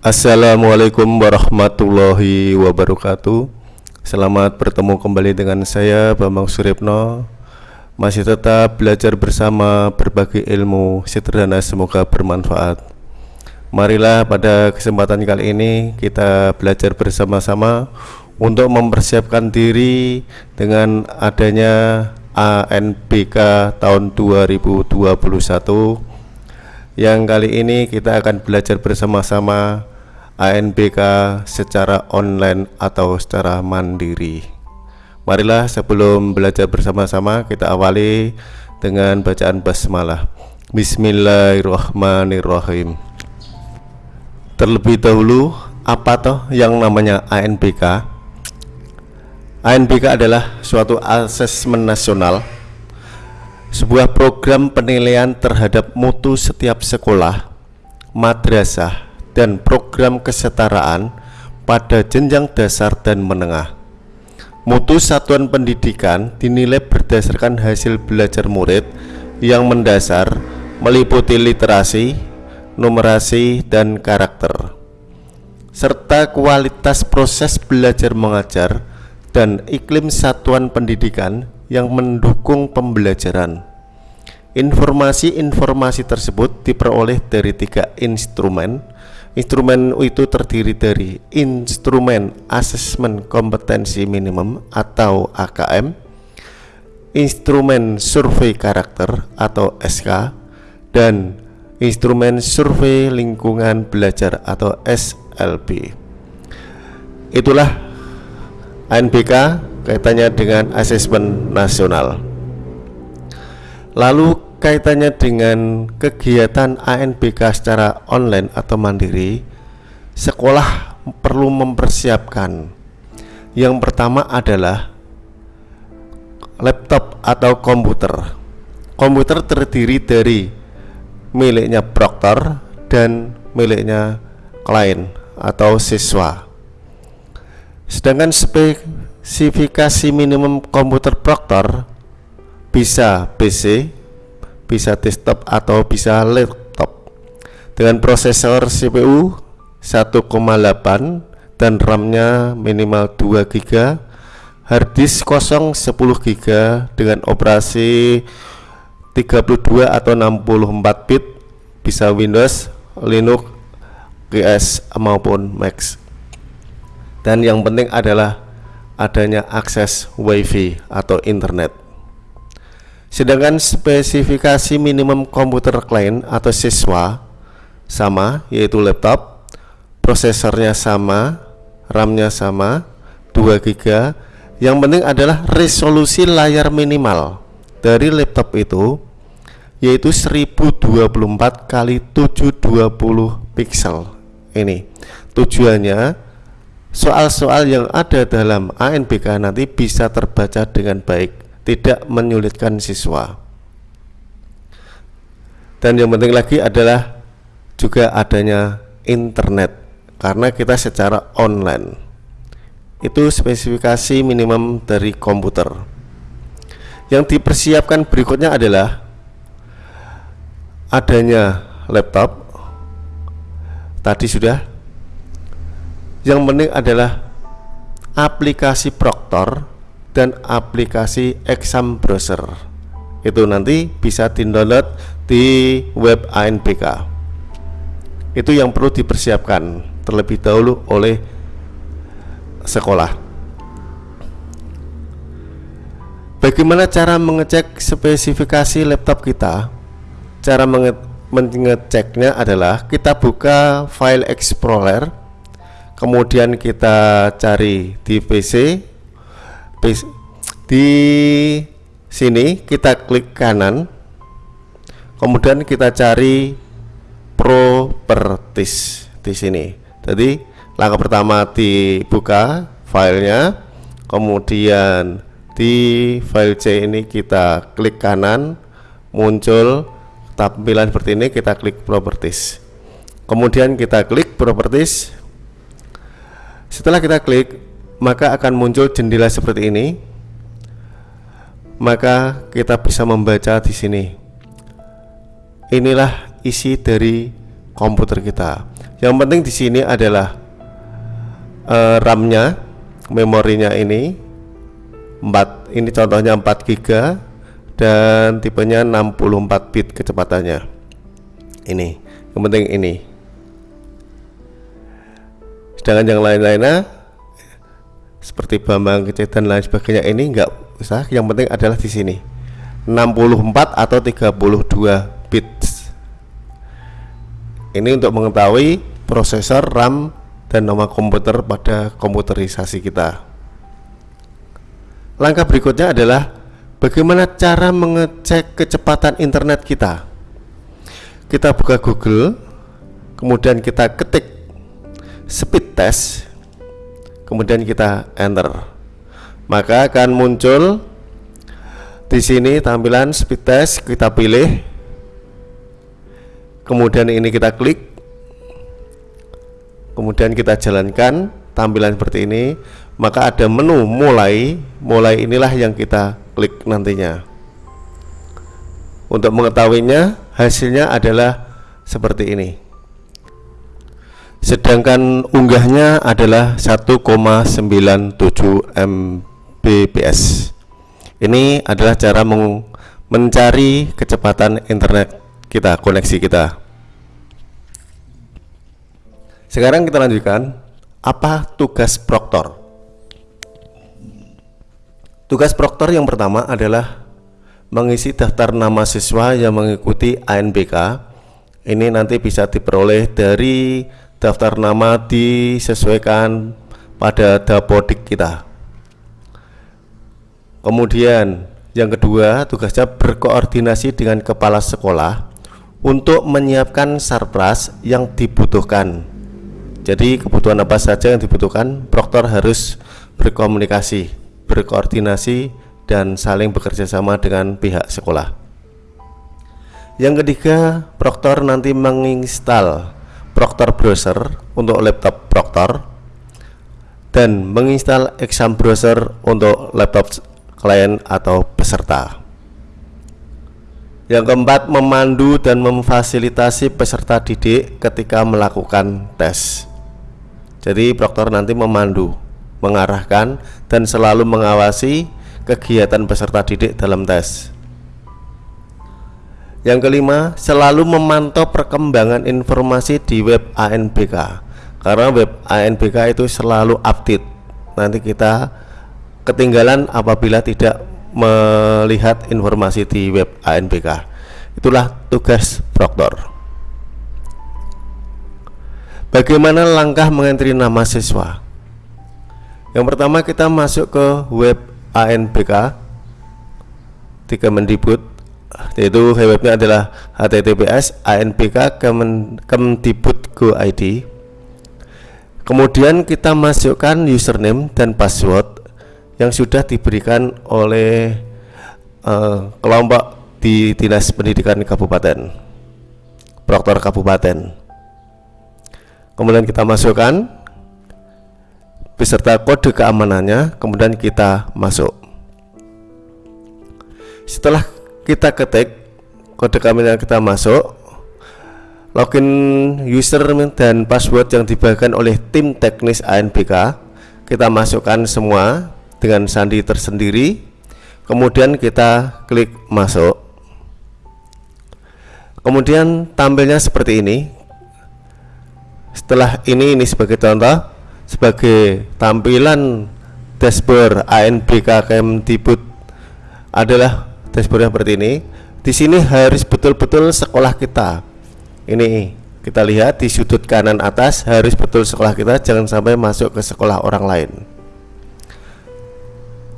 Assalamualaikum warahmatullahi wabarakatuh. Selamat bertemu kembali dengan saya Bambang Suripno Masih tetap belajar bersama berbagi ilmu sederhana semoga bermanfaat. Marilah pada kesempatan kali ini kita belajar bersama-sama Untuk mempersiapkan diri dengan adanya ANBK tahun 2021 Yang kali ini kita akan belajar bersama-sama ANBK secara online atau secara mandiri. Marilah sebelum belajar bersama-sama kita awali dengan bacaan basmalah. Bismillahirrahmanirrahim. Terlebih dahulu, apa toh yang namanya ANBK? ANBK adalah suatu asesmen nasional sebuah program penilaian terhadap mutu setiap sekolah, madrasah, dan program kesetaraan pada jenjang dasar dan menengah. Mutu satuan pendidikan dinilai berdasarkan hasil belajar murid yang mendasar meliputi literasi, numerasi, dan karakter serta kualitas proses belajar mengajar dan iklim satuan pendidikan yang mendukung pembelajaran. Informasi-informasi tersebut diperoleh dari tiga instrumen Instrumen itu terdiri dari instrumen asesmen kompetensi minimum atau AKM, instrumen survei karakter atau SK, dan instrumen survei lingkungan belajar atau SLB. Itulah ANBK kaitannya dengan asesmen nasional. Lalu kaitannya dengan kegiatan ANBK secara online atau mandiri, sekolah perlu mempersiapkan. Yang pertama adalah laptop atau komputer. Komputer terdiri dari miliknya proktor dan miliknya klien atau siswa. Sedangkan spesifikasi minimum komputer proktor bisa PC, bisa desktop atau bisa laptop. Dengan prosesor CPU 1,8 dan RAM-nya minimal 2 GB harddisk kosong 10 GB dengan operasi 32 atau 64 bit bisa Windows, Linux, GS maupun Mac. Dan yang penting adalah adanya akses WiFi atau internet Sedangkan spesifikasi minimum komputer klien atau siswa sama yaitu laptop, prosesornya sama, RAM-nya sama, 2 GB. Yang penting adalah resolusi layar minimal dari laptop itu yaitu 1024 kali 720 pixel. Ini tujuannya soal-soal yang ada dalam ANBK nanti bisa terbaca dengan baik tidak menyulitkan siswa. Dan yang penting lagi adalah juga adanya internet karena kita secara online. Itu spesifikasi minimum dari komputer. Yang dipersiapkan berikutnya adalah adanya laptop. Tadi sudah. Yang penting adalah aplikasi Proctor dan aplikasi exam browser. Itu nanti bisa di-download di web ANBK itu yang perlu dipersiapkan terlebih dahulu oleh sekolah. Bagaimana cara mengecek spesifikasi laptop kita? Cara menge mengeceknya adalah kita buka file explorer kemudian kita cari di PC di sini kita klik kanan. Kemudian kita cari properties di sini. Jadi langkah pertama dibuka filenya. Kemudian di file C ini kita klik kanan muncul tampilan seperti ini kita klik properties. Kemudian kita klik properties. Setelah kita klik maka akan muncul jendela seperti ini maka kita bisa membaca di sini inilah isi dari komputer kita. Yang penting di sini adalah uh, RAM-nya, memorinya ini 4 ini contohnya 4 GB dan tipenya 64 bit kecepatannya. Ini, yang penting ini. Sedangkan yang lain-lainnya seperti Bambang Kecil dan lain sebagainya ini enggak usah, yang penting adalah di sini. 64 atau 32 bits. Ini untuk mengetahui prosesor RAM dan nama komputer pada komputerisasi kita. Langkah berikutnya adalah bagaimana cara mengecek kecepatan internet kita. Kita buka Google, kemudian kita ketik speed test, kemudian kita enter. Maka akan muncul di sini tampilan speed test, kita pilih. Kemudian ini kita klik. Kemudian kita jalankan tampilan seperti ini. Maka ada menu mulai. Mulai inilah yang kita klik nantinya. Untuk mengetahuinya hasilnya adalah seperti ini sedangkan unggahnya adalah 1,97 Mbps ini adalah cara mencari kecepatan internet kita koneksi kita sekarang kita lanjutkan apa tugas proktor? Tugas proktor yang pertama adalah mengisi daftar nama siswa yang mengikuti ANBK. Ini nanti bisa diperoleh dari daftar nama disesuaikan pada dapodik kita. Kemudian yang kedua, tugasnya berkoordinasi dengan kepala sekolah untuk menyiapkan sarpras yang dibutuhkan jadi kebutuhan apa saja yang dibutuhkan, proktor harus berkomunikasi, berkoordinasi, dan saling bekerja sama dengan pihak sekolah. Yang ketiga, proktor nanti menginstal Proctor Browser untuk laptop proktor dan menginstal exam browser untuk laptop klien atau peserta. Yang keempat, memandu dan memfasilitasi peserta didik ketika melakukan tes. Jadi proktor nanti memandu, mengarahkan dan selalu mengawasi kegiatan peserta didik dalam tes. Yang kelima, selalu memantau perkembangan informasi di web ANBK. Karena web ANBK itu selalu update. Nanti kita ketinggalan apabila tidak melihat informasi di web ANBK. Itulah tugas proktor. Bagaimana langkah mengentri nama siswa? Yang pertama kita masuk ke web ANBK di Kemendikbud yaitu webnya adalah https anbk kemendikbud.go.id kemudian kita masukkan username dan password yang sudah diberikan oleh uh, kelompok di Dinas Pendidikan Kabupaten Proktor Kabupaten. Kemudian kita masukkan beserta kode keamanannya kemudian kita masuk. Setelah kita ketik kode keamanan kita masuk login user dan password yang dibagikan oleh tim teknis ANBK kita masukkan semua dengan sandi tersendiri. Kemudian kita klik masuk. Kemudian tampilnya seperti ini. Setelah ini ini sebagai contoh sebagai tampilan dashboard ANBK Kemdikbud adalah dashboard yang seperti ini. Di sini harus betul-betul sekolah kita. Ini kita lihat di sudut kanan atas harus betul sekolah kita jangan sampai masuk ke sekolah orang lain.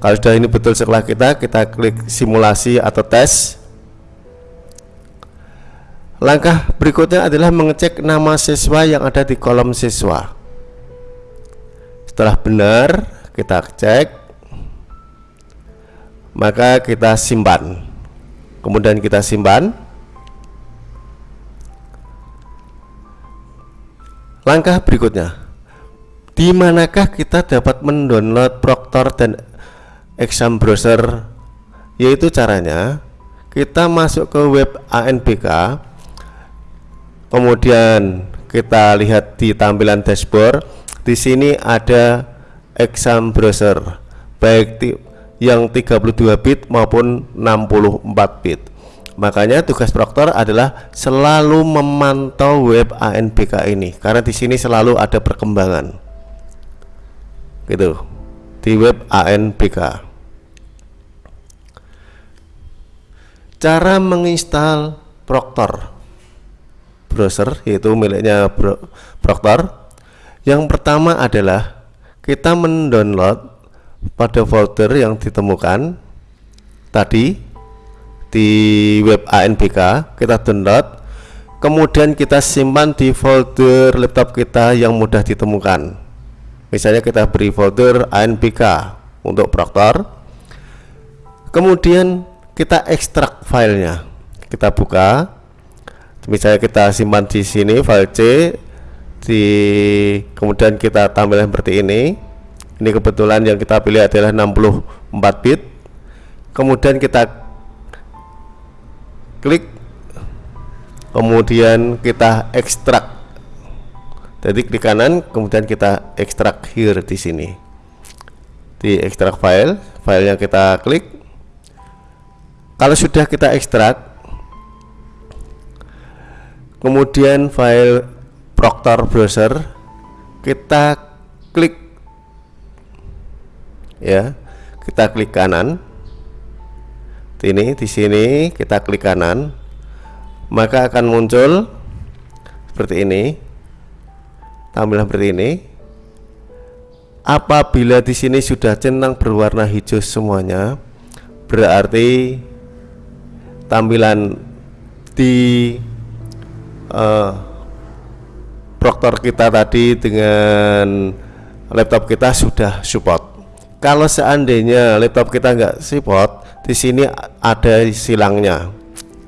Kalau sudah ini betul sekolah kita kita klik simulasi atau tes. Langkah berikutnya adalah mengecek nama siswa yang ada di kolom siswa. Setelah benar, kita cek, maka kita simpan. Kemudian kita simpan. Langkah berikutnya, di manakah kita dapat mendownload Proctor dan exam browser? Yaitu caranya kita masuk ke web ANBK kemudian kita lihat di tampilan dashboard di sini ada exam browser baik yang 32 bit maupun 64 bit. Makanya tugas proktor adalah selalu memantau web ANBK ini karena di sini selalu ada perkembangan. Gitu. Di web ANBK cara menginstal proktor browser yaitu miliknya Proctor yang pertama adalah kita mendownload pada folder yang ditemukan tadi di web ANBK kita download. Kemudian kita simpan di folder laptop kita yang mudah ditemukan. Misalnya kita beri folder ANBK untuk Proctor kemudian kita ekstrak filenya. Kita buka. Misalnya kita simpan di sini file C di kemudian kita tampilkan seperti ini ini kebetulan yang kita pilih adalah 64 bit. Kemudian kita klik kemudian kita ekstrak. Jadi klik kanan kemudian kita ekstrak here di sini. Di ekstrak file yang kita klik. Kalau sudah kita ekstrak kemudian file Proctor browser kita klik ya kita klik kanan. Ini di sini kita klik kanan. Maka akan muncul seperti ini. Tampilan seperti ini. Apabila di sini sudah centang berwarna hijau semuanya berarti tampilan di uh, Proctor kita tadi dengan laptop kita sudah support. Kalau seandainya laptop kita nggak support, di sini ada silangnya,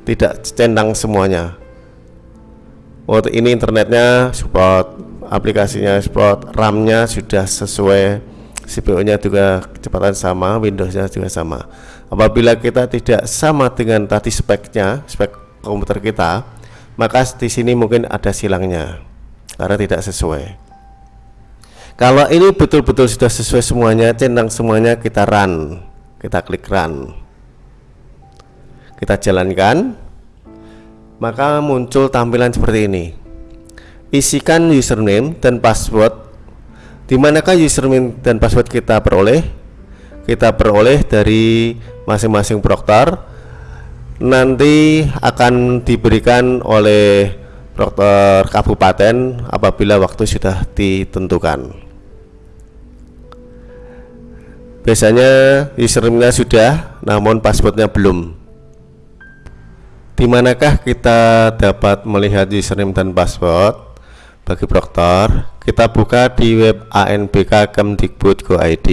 tidak centang semuanya. Oh, ini internetnya support, aplikasinya support, RAM-nya sudah sesuai, CPU-nya juga kecepatan sama, Windows-nya juga sama. Apabila kita tidak sama dengan tadi speknya, spek komputer kita, maka di sini mungkin ada silangnya karena tidak sesuai kalau ini betul-betul sudah sesuai semuanya centang semuanya kita run. Kita klik run. Kita jalankan. Maka muncul tampilan seperti ini. Isikan username dan password. Di manakah username dan password kita peroleh? Kita peroleh dari masing-masing proktor. Nanti akan diberikan oleh dokter kabupaten apabila waktu sudah ditentukan biasanya username-nya sudah namun passwordnya belum. Di manakah kita dapat melihat username dan password? Bagi proktor kita buka di web ANBK Kemdikbud.go.id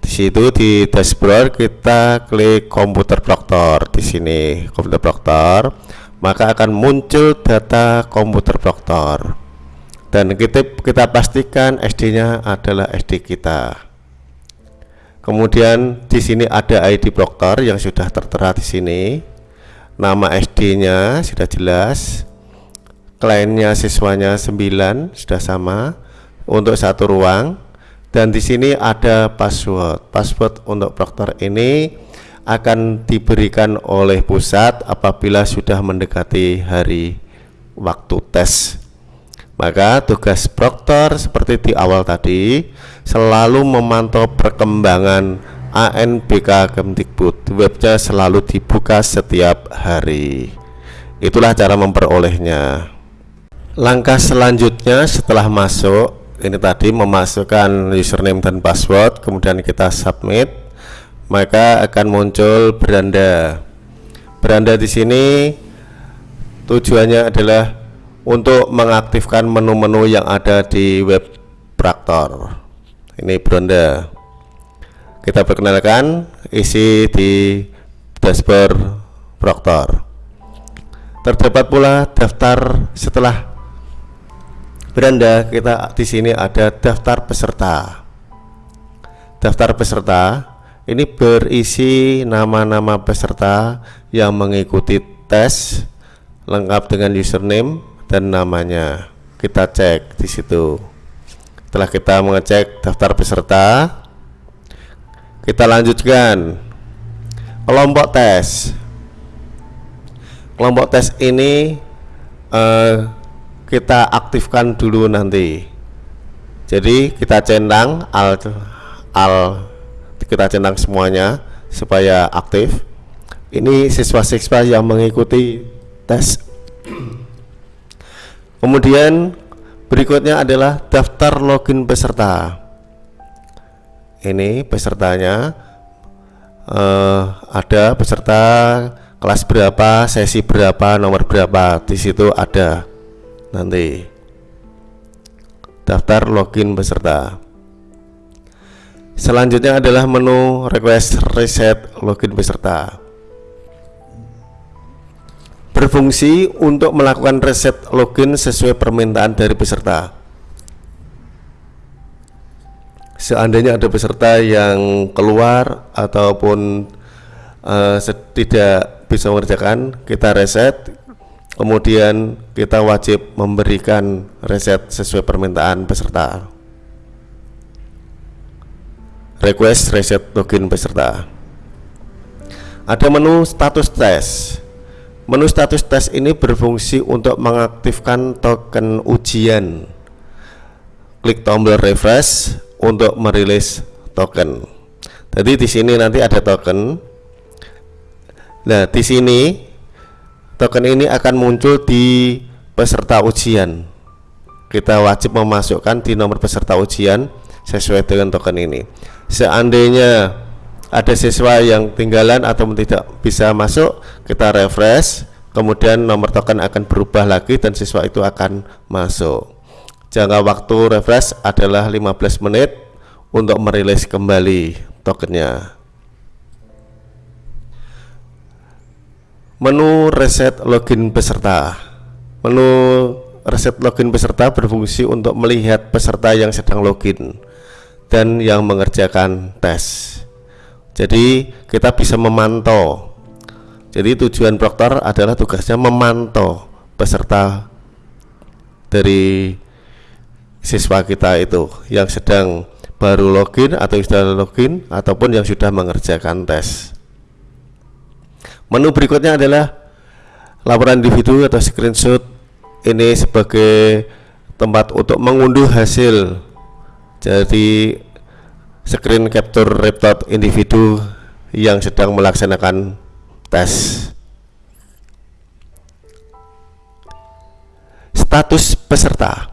di situ di dashboard kita klik komputer proktor di sini komputer proktor maka akan muncul data komputer dokter dan kita, kita pastikan SD-nya adalah SD kita. Kemudian di sini ada ID dokter yang sudah tertera di sini. Nama SD-nya sudah jelas. Kliennya siswanya 9 sudah sama untuk satu ruang dan di sini ada password. Password untuk dokter ini akan diberikan oleh pusat apabila sudah mendekati hari waktu tes maka tugas proktor seperti di awal tadi selalu memantau perkembangan ANBK Kemdikbud. Webnya selalu dibuka setiap hari. Itulah cara memperolehnya. Langkah selanjutnya setelah masuk ini tadi memasukkan username dan password kemudian kita submit maka akan muncul beranda. Beranda di sini tujuannya adalah untuk mengaktifkan menu-menu yang ada di web Praktor. Ini beranda. Kita perkenalkan isi di dashboard Proctor. Terdapat pula daftar setelah beranda kita di sini ada daftar peserta. Daftar peserta ini berisi nama-nama peserta yang mengikuti tes lengkap dengan username dan namanya. Kita cek di situ. Setelah kita mengecek daftar peserta kita lanjutkan. Kelompok tes. Kelompok tes ini eh, kita aktifkan dulu nanti. Jadi kita centang al al kita centang semuanya supaya aktif. Ini siswa-siswa yang mengikuti tes kemudian berikutnya adalah daftar login peserta. Ini pesertanya uh, ada peserta kelas berapa sesi berapa nomor berapa di situ ada nanti. Daftar login peserta. Selanjutnya adalah menu request reset login peserta berfungsi untuk melakukan reset login sesuai permintaan dari peserta. Seandainya ada peserta yang keluar ataupun uh, tidak bisa mengerjakan kita reset. Kemudian kita wajib memberikan reset sesuai permintaan peserta. Request reset login peserta. Ada menu status tes menu status tes ini berfungsi untuk mengaktifkan token ujian. Klik tombol refresh untuk merilis token. Jadi di sini nanti ada token. Nah di sini token ini akan muncul di peserta ujian. Kita wajib memasukkan di nomor peserta ujian sesuai dengan token ini. Seandainya ada siswa yang tinggalan atau tidak bisa masuk kita refresh kemudian nomor token akan berubah lagi dan siswa itu akan masuk jangka waktu refresh adalah 15 menit untuk merilis kembali tokennya Menu reset login peserta. Menu reset login peserta berfungsi untuk melihat peserta yang sedang login dan yang mengerjakan tes. Jadi kita bisa memantau. Jadi tujuan proktor adalah tugasnya memantau peserta dari siswa kita itu yang sedang baru login atau sudah login ataupun yang sudah mengerjakan tes. Menu berikutnya adalah laporan individu atau screenshot ini sebagai tempat untuk mengunduh hasil jadi screen capture report individu yang sedang melaksanakan tes. Status peserta.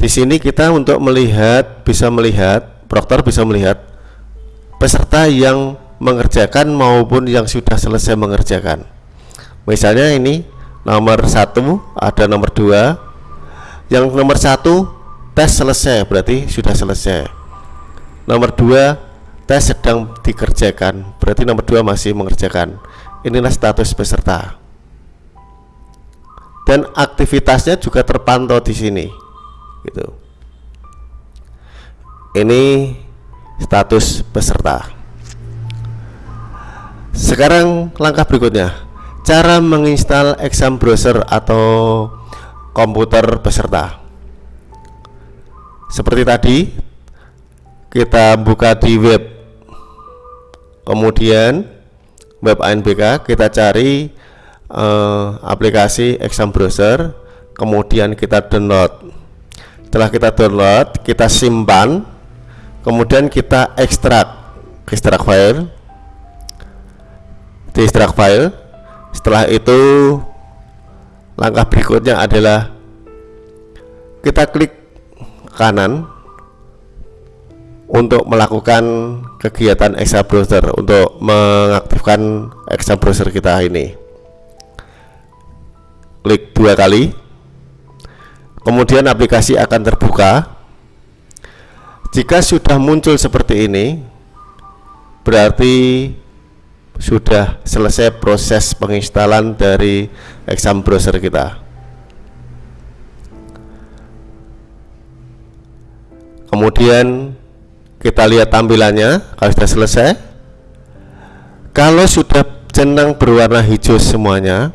Di sini kita untuk melihat bisa melihat proktor bisa melihat peserta yang mengerjakan maupun yang sudah selesai mengerjakan. Misalnya ini nomor satu ada nomor dua. Yang nomor satu tes selesai berarti sudah selesai. Nomor dua tes sedang dikerjakan berarti nomor dua masih mengerjakan. Inilah status peserta. Dan aktivitasnya juga terpantau di sini gitu. Ini status peserta. Sekarang langkah berikutnya. Cara menginstal exam browser atau komputer peserta seperti tadi kita buka di web. Kemudian web ANBK kita cari eh, aplikasi exam browser. Kemudian kita download. Setelah kita download kita simpan. Kemudian kita ekstrak ekstrak file. Di extract file. Setelah itu langkah berikutnya adalah kita klik kanan untuk melakukan kegiatan exam browser untuk mengaktifkan exam browser kita ini. Klik dua kali. Kemudian aplikasi akan terbuka. Jika sudah muncul seperti ini berarti sudah selesai proses penginstalan dari exam browser kita kemudian kita lihat tampilannya kalau sudah selesai. Kalau sudah jenang berwarna hijau semuanya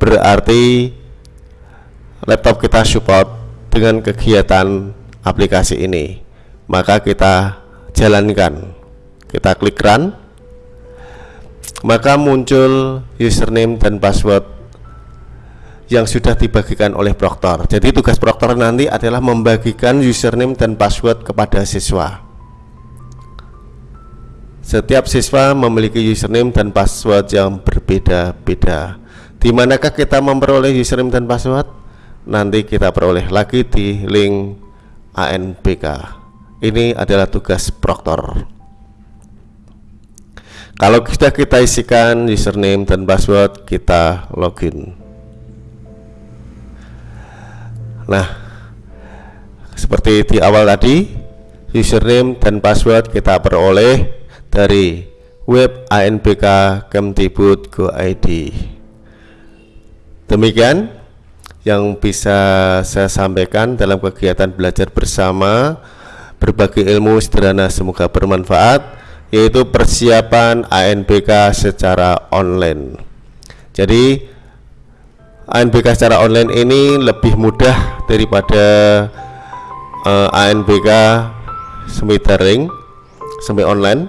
berarti laptop kita support dengan kegiatan aplikasi ini. Maka kita jalankan. Kita klik run. Maka muncul username dan password yang sudah dibagikan oleh proktor jadi tugas proktor nanti adalah membagikan username dan password kepada siswa. Setiap siswa memiliki username dan password yang berbeda-beda. Di manakah kita memperoleh username dan password? Nanti kita peroleh lagi di link ANBK ini adalah tugas proktor kalau sudah kita isikan username dan password kita login nah seperti di awal tadi username dan password kita peroleh dari web ANBK Kemdikbud Go ID demikian yang bisa saya sampaikan dalam kegiatan belajar bersama. Berbagi ilmu sederhana semoga bermanfaat yaitu persiapan ANBK secara online. Jadi ANBK secara online ini lebih mudah daripada uh, eh, ANBK semi daring semi online.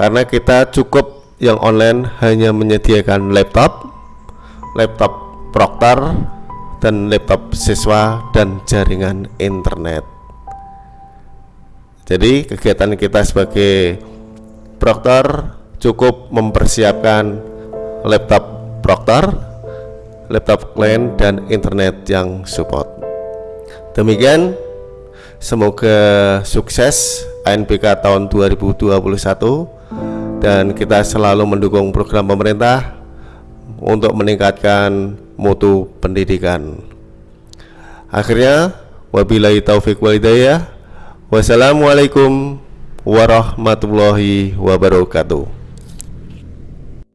Karena kita cukup yang online hanya menyediakan laptop laptop proktor dan laptop siswa dan jaringan internet. Jadi kegiatan kita sebagai proktor cukup mempersiapkan laptop proktor, laptop klien dan internet yang support. Demikian semoga sukses ANBK tahun 2021 dan kita selalu mendukung program pemerintah untuk meningkatkan mutu pendidikan. Akhirnya wabillahi taufik walhidayah Wassalamualaikum warahmatullahi wabarakatuh